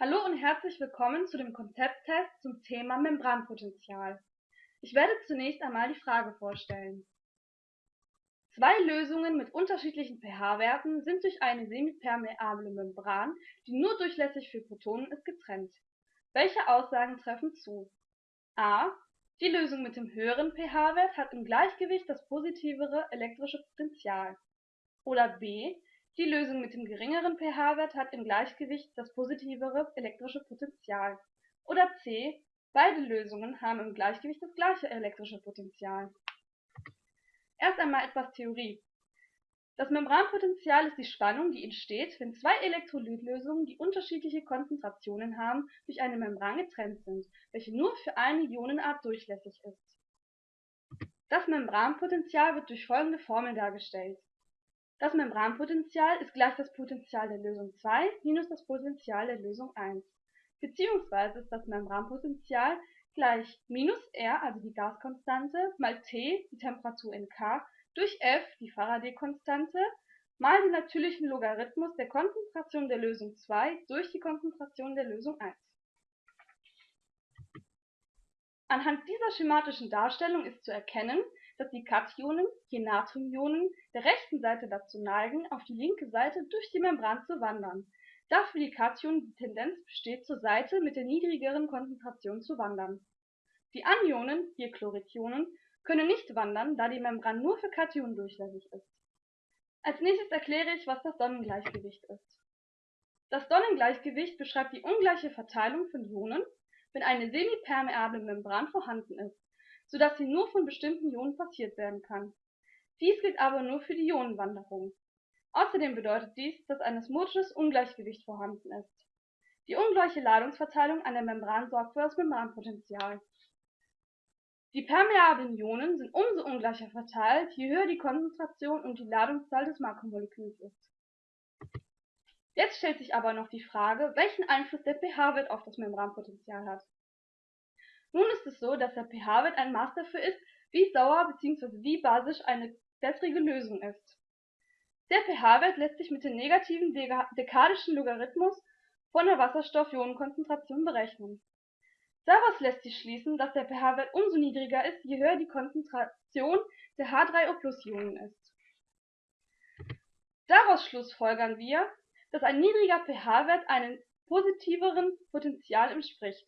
Hallo und herzlich willkommen zu dem Konzepttest zum Thema Membranpotential. Ich werde zunächst einmal die Frage vorstellen. Zwei Lösungen mit unterschiedlichen pH-Werten sind durch eine semipermeable Membran, die nur durchlässig für Protonen ist, getrennt. Welche Aussagen treffen zu? a. Die Lösung mit dem höheren pH-Wert hat im Gleichgewicht das positivere elektrische Potential. Oder b. Die Lösung mit dem geringeren pH-Wert hat im Gleichgewicht das positivere elektrische Potential. Oder c. Beide Lösungen haben im Gleichgewicht das gleiche elektrische Potential. Erst einmal etwas Theorie. Das Membranpotential ist die Spannung, die entsteht, wenn zwei Elektrolytlösungen, die unterschiedliche Konzentrationen haben, durch eine Membran getrennt sind, welche nur für eine Ionenart durchlässig ist. Das Membranpotential wird durch folgende Formel dargestellt das Membranpotential ist gleich das Potential der Lösung 2 minus das Potential der Lösung 1, beziehungsweise ist das Membranpotential gleich minus R, also die Gaskonstante, mal T, die Temperatur in K, durch F, die Faraday-Konstante, mal den natürlichen Logarithmus der Konzentration der Lösung 2 durch die Konzentration der Lösung 1. Anhand dieser schematischen Darstellung ist zu erkennen dass die Kationen, je Natriumionen, der rechten Seite dazu neigen, auf die linke Seite durch die Membran zu wandern, da für die Kationen die Tendenz besteht, zur Seite mit der niedrigeren Konzentration zu wandern. Die Anionen, hier Chloridionen, können nicht wandern, da die Membran nur für Kationen durchlässig ist. Als nächstes erkläre ich, was das Sonnengleichgewicht ist. Das Sonnengleichgewicht beschreibt die ungleiche Verteilung von Ionen, wenn eine semipermeable Membran vorhanden ist so dass sie nur von bestimmten Ionen passiert werden kann. Dies gilt aber nur für die Ionenwanderung. Außerdem bedeutet dies, dass ein osmotisches Ungleichgewicht vorhanden ist. Die ungleiche Ladungsverteilung an der Membran sorgt für das Membranpotential. Die permeablen Ionen sind umso ungleicher verteilt, je höher die Konzentration und die Ladungszahl des Makromoleküls ist. Jetzt stellt sich aber noch die Frage, welchen Einfluss der pH-Wert auf das Membranpotential hat. Nun ist es so, dass der pH-Wert ein Maß dafür ist, wie sauer bzw. wie basisch eine wässrige Lösung ist. Der pH-Wert lässt sich mit dem negativen dekadischen Logarithmus von der Wasserstoff-Ionenkonzentration berechnen. Daraus lässt sich schließen, dass der pH-Wert umso niedriger ist, je höher die Konzentration der H3O+-Ionen ist. Daraus schlussfolgern wir, dass ein niedriger pH-Wert einem positiveren Potential entspricht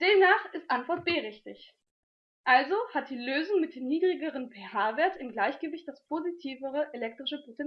Demnach ist Antwort B richtig. Also hat die Lösung mit dem niedrigeren pH-Wert im Gleichgewicht das positivere elektrische Potential